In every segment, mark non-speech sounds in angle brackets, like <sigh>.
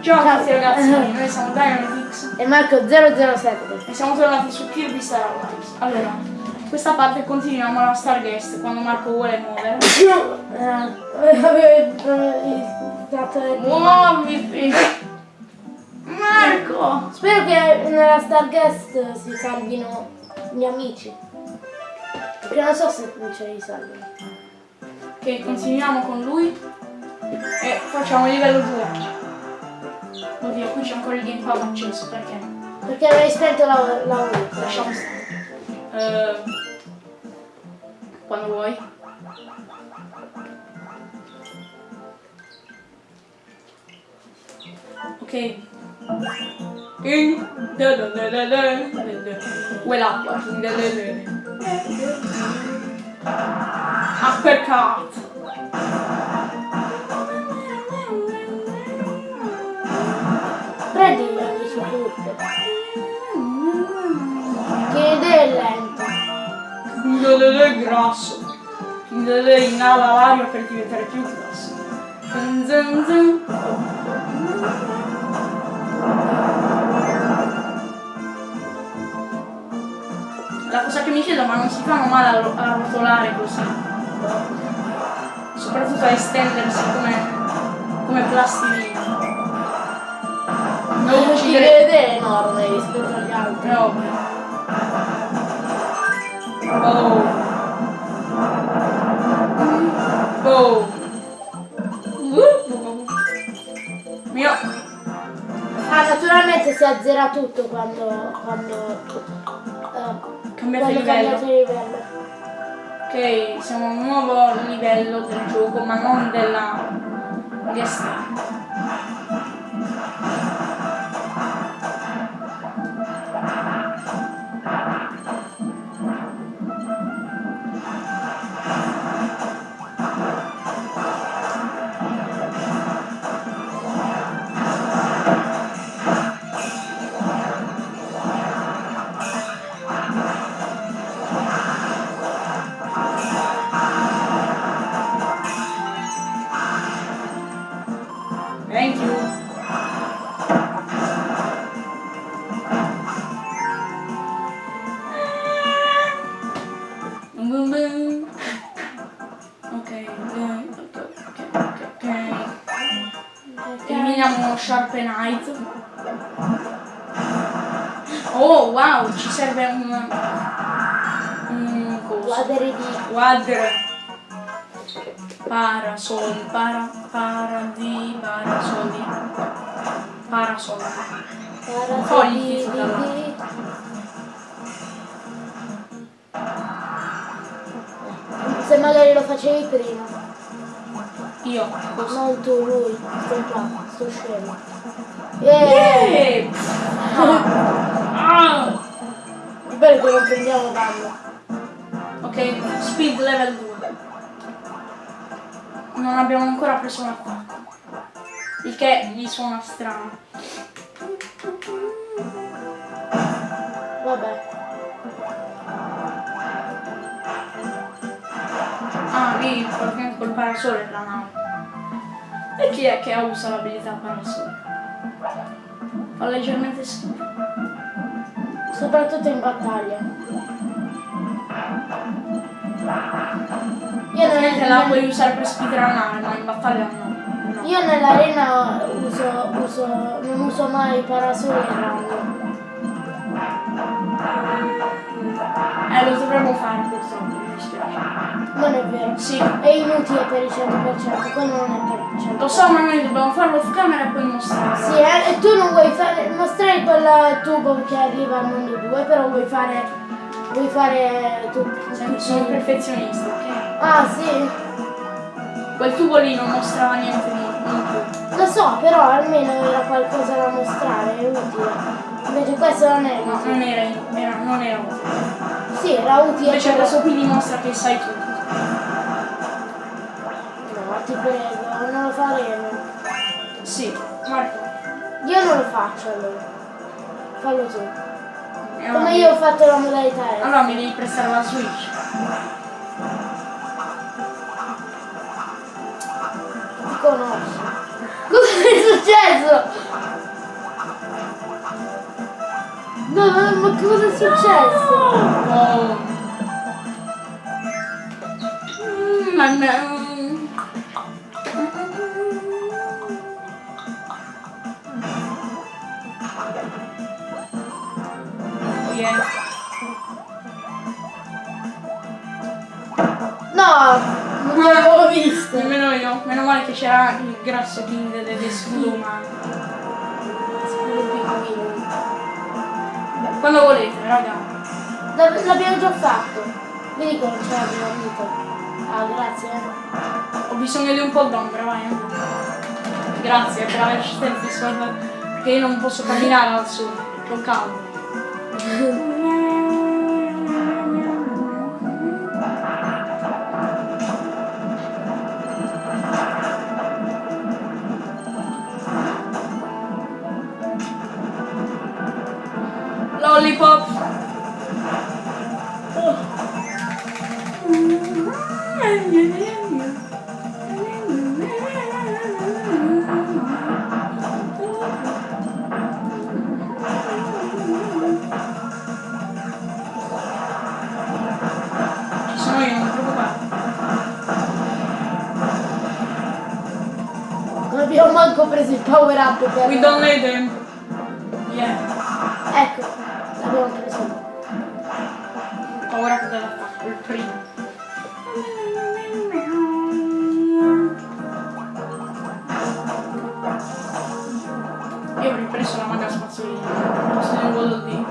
Ciao a tutti ragazzi, noi siamo Dynamix E Marco 007. e siamo tornati su Kirby Star Allies. Allora, questa parte continuiamo la Starguest quando Marco vuole muovere. Eh, <laughs> eh, Muoviti! Marco! Spero che nella Starguest si salvino gli amici. Perché non so se ce li salvano. Ok, continuiamo con lui e facciamo livello 2. Oddio, qui c'è ancora il gamepad acceso, perché? Perché avevi spento la, la. Lasciamo stare. Eh, quando vuoi. Ok. King. Da da è grasso. Da inala l'aria per diventare più grasso. La cosa che mi chiedo, ma non si fanno male a, a rotolare così? Soprattutto a estendersi come, come plastilina. Non idea è enorme rispetto agli altri. È ovvio. Oh. Oh. Mio. Ah, naturalmente si azzera tutto quando, quando, eh, Cambiate quando livello. cambiate livello. Ok, siamo a un nuovo livello del gioco, ma non della guest. Thank you. Boom, boom. Ok, ok, ok, ok, ok. Eliminiamo Sharpenite. Oh wow, ci serve un... un coso. Quadri di Quadra. Parasol, para, para di, parasoli. Parasol. Fogli. Se magari lo facevi prima, Io, così. non tu, lui, sto qua, sto scemo. Yeah! Eh! Ah! È bello che non prendiamo danno. Ok, speed level 2. Non abbiamo ancora preso l'attacco. Il che gli suona strano. Vabbè. Ah, lì praticamente col parasole è la nave. E chi è che usa l'abilità parasole? Fa leggermente schifo. Soprattutto in battaglia. Io, Ovviamente la puoi usare per speedrunnare, ma in battaglia no. io nell'arena uso, uso, non uso mai parasole e rango. Eh, lo dovremmo fare purtroppo, mi dispiace. Non è vero. Sì, È inutile per il 100%, quello non è per il 100%. lo so, ma noi dobbiamo farlo off camera e poi mostrarlo. Sì, eh, e tu non vuoi fare, mostrare quel tubo che arriva al mondo 2, però vuoi fare, vuoi fare tu, Sono tutti- perfezionista, ok? Ah sì, Quel tubo lì non mostrava niente di lo so, però almeno era qualcosa da mostrare, è utile. Invece questo non è No, utile. non era, era, non era utile. Sì, era utile. Invece questo qui dimostra che sai tutto. No, ti prego, non lo faremo. Sì, Marco. Io non lo faccio allora. Fallo tu. Come io ho fatto la modalità. Allora mi devi prestare la Switch. Ti conosco. Cosa è successo? No, no, ma cosa è successo? No. no. Mm, che c'era il grasso king delle scudo umane. Scudo piccolino. Quando volete, raga. L'ab- L'abbiamo già fatto. Vedi come c'è la prima vita. Ah, grazie. Ho bisogno di un po' d'ombra, vai. eh. Grazie per averci sempre salvato. Perché io non posso camminare al sole. Ho caldo. <laughs> up per... We don't need him. Yeah. Ecco, l'abbiamo preso. Paura dell'attacco, il primo. Io ho ripreso la maga spazzolina, posto di un Dee.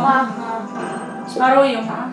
Ma Sparo io, ma.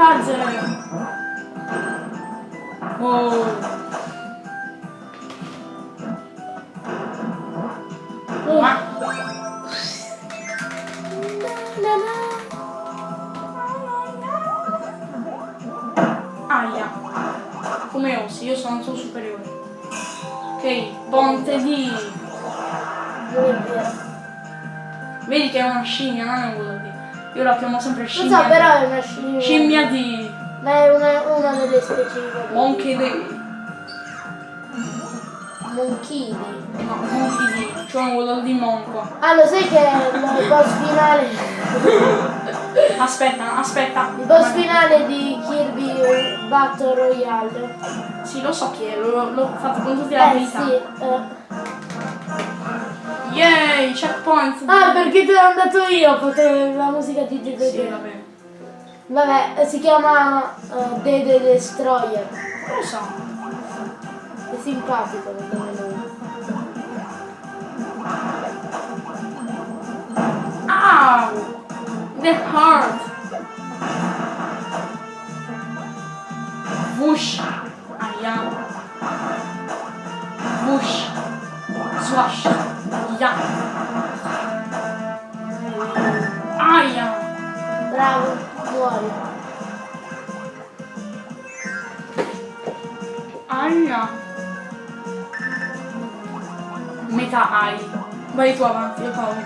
Panzer! Oh. Ma. Na, na. Aia. Come osi, io sono il suo superiore. Ok, ponte di... Vedi che è una scimmia, non è un. Io la chiamo sempre Non scimmia. so, però è una scimmia. Scimmia di Ma è una, una delle specie di Monkey di. Monchini. No, Monkey di. Cioè un Waddle di monco. Ah, lo sai che il boss finale. <laughs> Aspetta, aspetta. Il boss finale di Kirby Battle Royale. Sì, lo so chi è, l'ho, fatto con tutte le Eh abilità. sì. eh. Yay, checkpoint. Ah, perché te l'ho dato io, potevo la musica di Dede. Sì, vabbè. Vabbè, eh, si chiama uh, Dede Destroyer. Non lo so. È simpatico il nome lui. Ow! The heart. Whoosh. Aia. Whoosh. Swash. Ya. Aia. Bravo, muori. Aia. Metà ai. Vai tu avanti, io paura.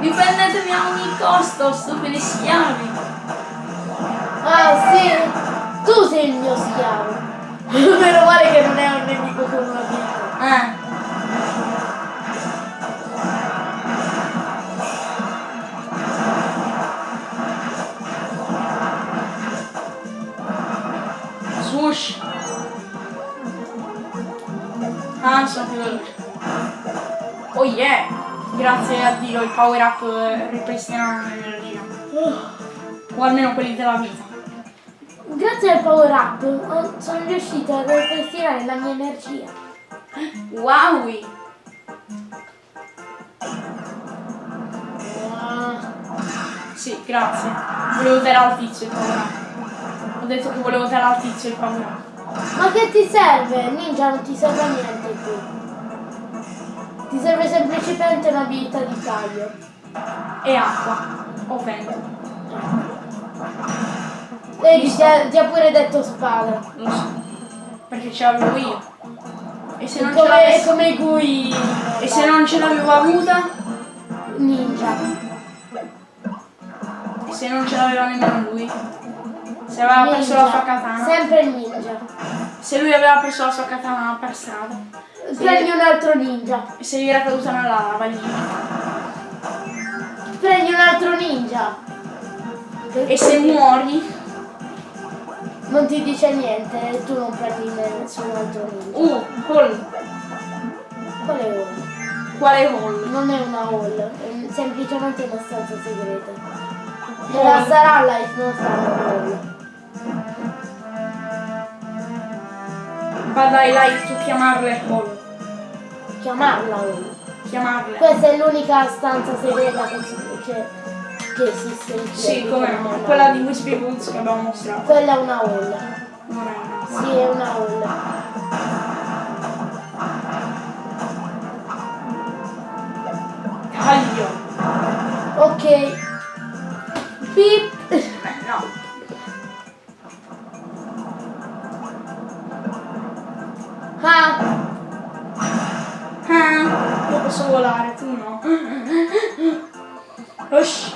Difendetemi a ogni costo, stupidi schiavi. Ah sì, tu sei il mio schiavo. <laughs> Meno male che non è un nemico con una vita. Eh. Grazie a Dio i power up eh, ripristinano l'energia. O almeno quelli della vita. Grazie al power up sono riuscita a ripristinare la mia energia. Wowie! Sì, grazie. Volevo dare al tizio il power up. Ho detto che volevo dare al tizio il power up. Ma che ti serve? Ninja non ti serve a niente. Ti serve semplicemente un'abilità di taglio. E acqua. O vento. Vedi, ti ha, ti ha pure detto spada. Lo so. Perché ce l'avevo io. E se non ce come, l'avessi. come cui... E se non ce l'avevo avuta? Ninja. E se non ce l'aveva nemmeno lui? Se aveva preso la Ninja. sua katana. Sempre il ninja. Se lui aveva preso la sua katana per strada. Prendi un altro ninja. E se gli era caduta nella lava lì. Prendi un altro ninja. E se muori. Non ti dice niente e tu non prendi nessun altro ninja. Uh, hall. Qual è ora? Quale hall? Non è una hall, è semplicemente una stanza segreta. Hall. La sarà life, non sarà una hall. Vada ai live tu chiamarle hall. Chiamarla hall. Chiamarle. Questa è l'unica stanza segreta che, si- che, che esiste in Sì, come no. Quella di Wispy Woods che abbiamo mostrato. Quella è una hall. Non è una. Sì, è una hall. Taglio. Ok. Pip. Posso volare, tu no. Ush.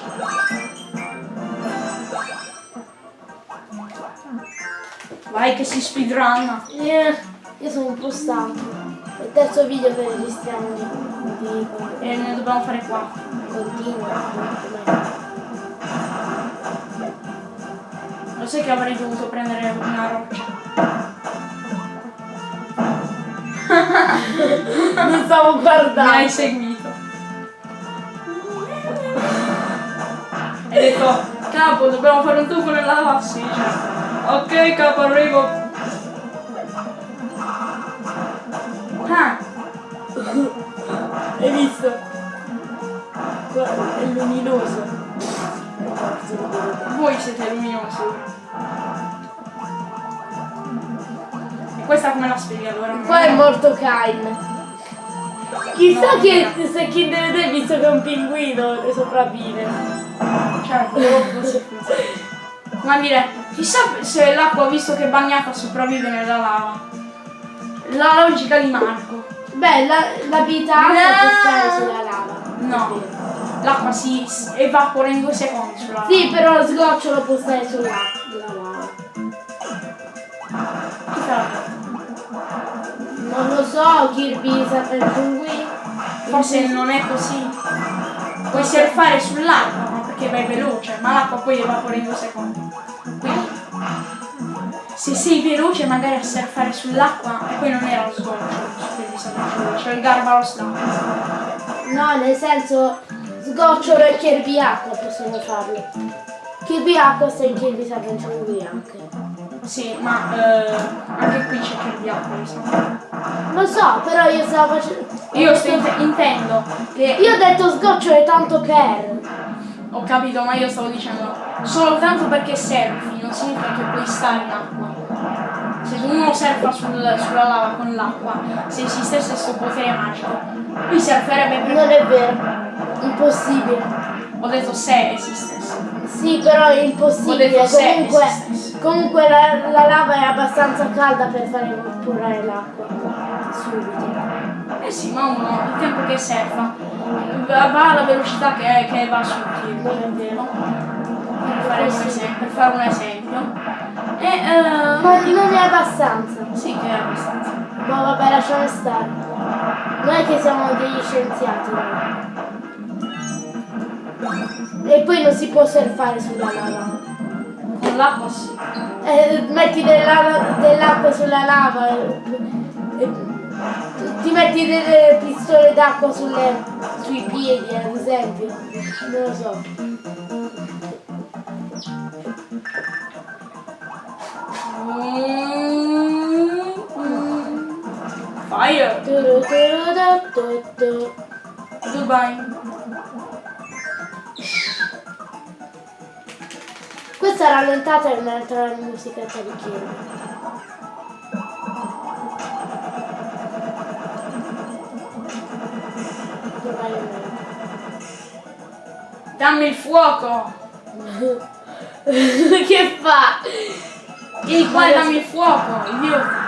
Vai che si speedrunna. eh, io sono un po' stanco. È il terzo video che registriamo di, di E ne dobbiamo fare qua. continuo. Lo sai che avrei dovuto prendere una roccia. Non stavo Mi hai guardando. seguito. Hai detto, capo, dobbiamo fare un tuffo nella certo. Ok, capo, arrivo. Ah, Hai visto? Guarda, è luminoso. voi siete luminosi. Questa come la spieghi allora? Qua è morto Kain. Chissà No, che se Kinder Day visto che è un pinguino sopravvive. Certo, così funziona. Ma dire, chissà se l'acqua, visto che è bagnata, sopravvive nella lava. La logica di Marco. Beh, la, la vita No. può stare sulla lava. No, l'acqua si evapora in due secondi sulla lava. Sì, però lo sgocciolo può stare sulla Non lo so, Kirby il pinguino. Forse non è così. Puoi surfare sull'acqua, ma perché vai veloce, ma l'acqua poi evapora in due secondi. Quindi, se sei veloce magari a surfare sull'acqua, e poi non era lo sgocciolo, su cui mi c'è il garbalos d'acqua. No, nel senso sgocciolo e Kirby acqua possono farlo. Kirby acqua sta in Kirby Adventure anche. Sì, ma eh, anche qui c'è il acqua, mi sa. Lo so, però io stavo facendo. Io sto int- intendo che Io ho detto sgocciolo è tanto per. Ho capito, ma io stavo dicendo soltanto perché surfi non significa che puoi stare in acqua. Se uno surfa sul- sulla lava con l'acqua, se esistesse questo potere magico, lui surferebbe per... Non è vero. Impossibile. Ho detto se esistesse. Sì, però è impossibile. Comunque, comunque la, la lava è abbastanza calda per fare evaporare l'acqua. Subito. Eh sì, ma uno, il tempo che surfa, va alla velocità che, che va sul. Non è vero. Per fare un esempio. Per fare un esempio. E... eh, Ma non è abbastanza. sì che è abbastanza. Ma vabbè, lasciamo stare. Non è che siamo degli scienziati. noi. E poi non si può surfare sulla lava. Con l'acqua sì. Eh, metti dell'acqua sulla lava e, e- ti metti delle pistole d'acqua sui piedi ad esempio non lo so Fire! Dubai. Questa rallentata è un'altra musica di Kirby. Dammi il fuoco! <laughs> che fa? Vieni qua e dammi il fuoco, idiota!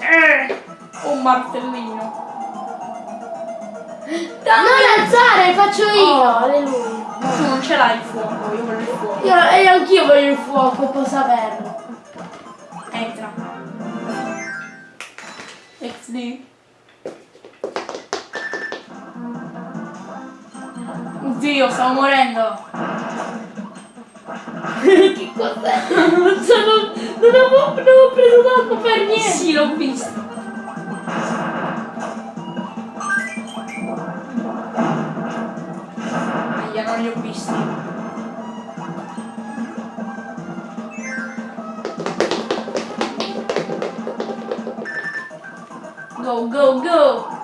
Eh, un martellino. Non alzare, faccio io! Oh. Alleluia. Tu non ce l'hai il fuoco, io voglio il fuoco. Io, e anch'io voglio il fuoco, posso averlo. Entra. XD. Oddio, stavo morendo. che cos'è? <laughs> Sono, non, avevo, non avevo preso d'acqua per niente. Sì, l'ho visto. Non li ho visti. Go, go, go!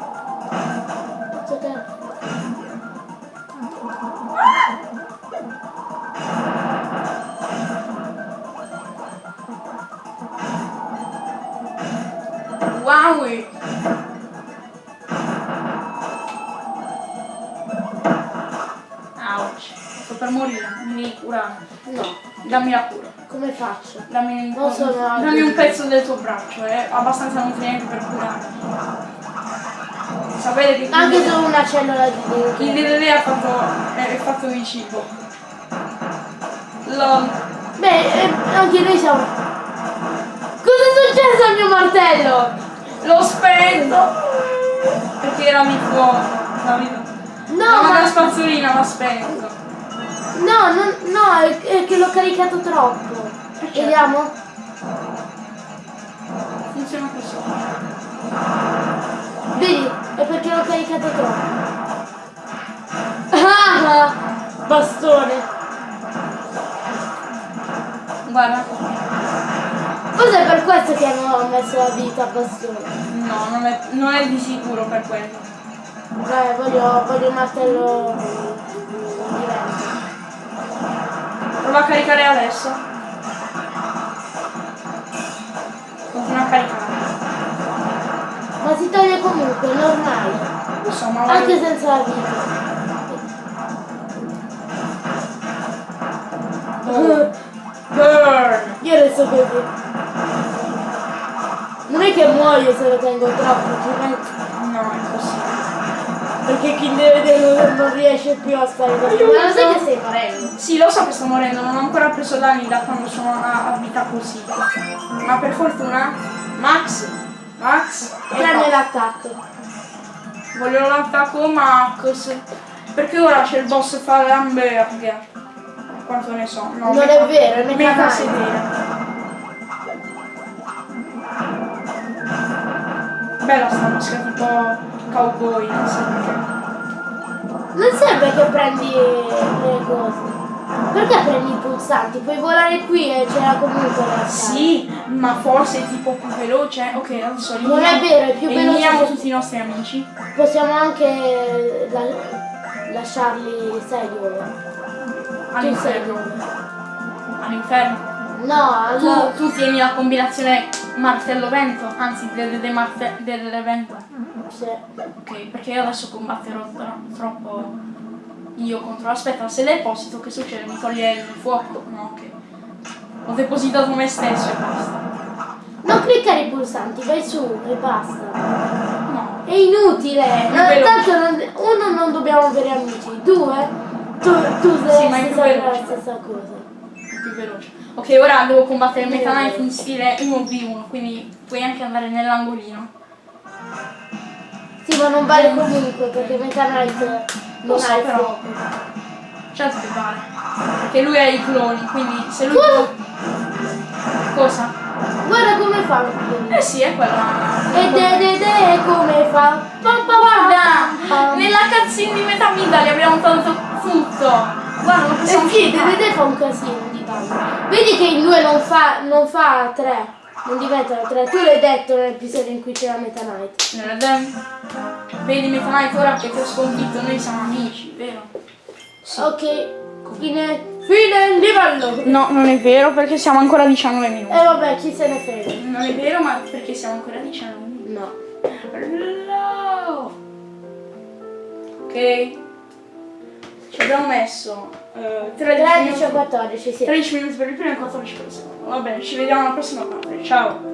Braccio, è abbastanza nutriente per curare. Sapete che Anche solo una cellula di chi dentro. DDD ha fatto, è, è fatto di cibo. Lol. Beh, eh, anche noi siamo. Cosa è successo al mio martello? L'ho spento! Perché era fuoco. Davide. No, ma la spazzolina l'ha spento. No, non- no, è, è che l'ho caricato troppo. certo. Vediamo? Funziona così. Vedi, è perché l'ho caricato troppo. Ah, bastone. Guarda. Cos'è per questo che hanno messo la vita a bastone? No, non è, non è di sicuro per quello. Beh, voglio, voglio un martello diverso. Prova a caricare adesso. Ma si toglie comunque, è normale. Insomma, Anche senza la vita. Burn! Io resto così. Non è che muoio se lo tengo troppo, altrimenti- No, è così. perché chi deve vedere non riesce più a stare così. Ma lo sai che stai morendo? Sì, lo so che sto morendo, non ho ancora preso danni da quando sono a, a vita così. Ma per fortuna, Max, Max, e basta. l'attacco. voglio l'attacco Max. Perché ora c'è il boss hamburger. Quanto ne so. No, Non è vero, è Knight. sedere. Bella sta maschera tipo cowboy, non so perché. Non serve che prendi le cose. Perché prendi i pulsanti? Puoi volare qui e c'era comunque la. Sì, ma forse è tipo più veloce. Ok, adesso Non è vero, è più eliminiamo veloce. tutti i nostri amici. Possiamo anche la- lasciarli, sai All'inferno. dove? No, All'inferno. Tu, allora... tu tieni la combinazione martello vento, anzi delle, de marte- delle vento. Sì. Ok, perché io adesso combatterò tro- troppo io contro. Aspetta, se deposito che succede? Mi toglie il fuoco? No, ok. Ho depositato me stesso e basta. Non cliccare i pulsanti, vai su e basta. No. È inutile. No, tanto non- uno non dobbiamo avere amici, due tu, tu Sì, dovresti più sapere la veloce. stessa cosa. più veloce. Ok, ora devo combattere Meta? Knight in stile 1v1, quindi puoi anche andare nell'angolino. Sì, ma non vale comunque perché Meta Knight Lo so, però. Certo che vale. Perché lui ha i cloni, quindi se lui... Cosa? Cosa? Guarda come fa. Eh sì, è quella... E de de de come fa. Pam, Guarda! Nella cazzina di Meta Midali abbiamo tolto tutto! Guarda, non Eh possiamo sì, scippare. de de fa un casino di base. Vedi che il 2 non fa, non fa 3. Non diventano 3. Tu l'hai detto nell'episodio in cui c'era Meta Knight. Dem- Vedi Meta Knight ora che ti ho sconfitto, noi siamo amici, vero? Sì. Ok, fine, fine livello. No, non è vero perché siamo ancora a 19 minuti. E vabbè, chi se ne frega. Non è vero, ma perché siamo ancora a 19 minuti. No. Hello. Ok. Ci abbiamo messo eh, 13, 13 o minuti, 14, sì. 13 minuti per il primo e 14 per il secondo. Va bene, ci vediamo alla prossima parte. Ciao.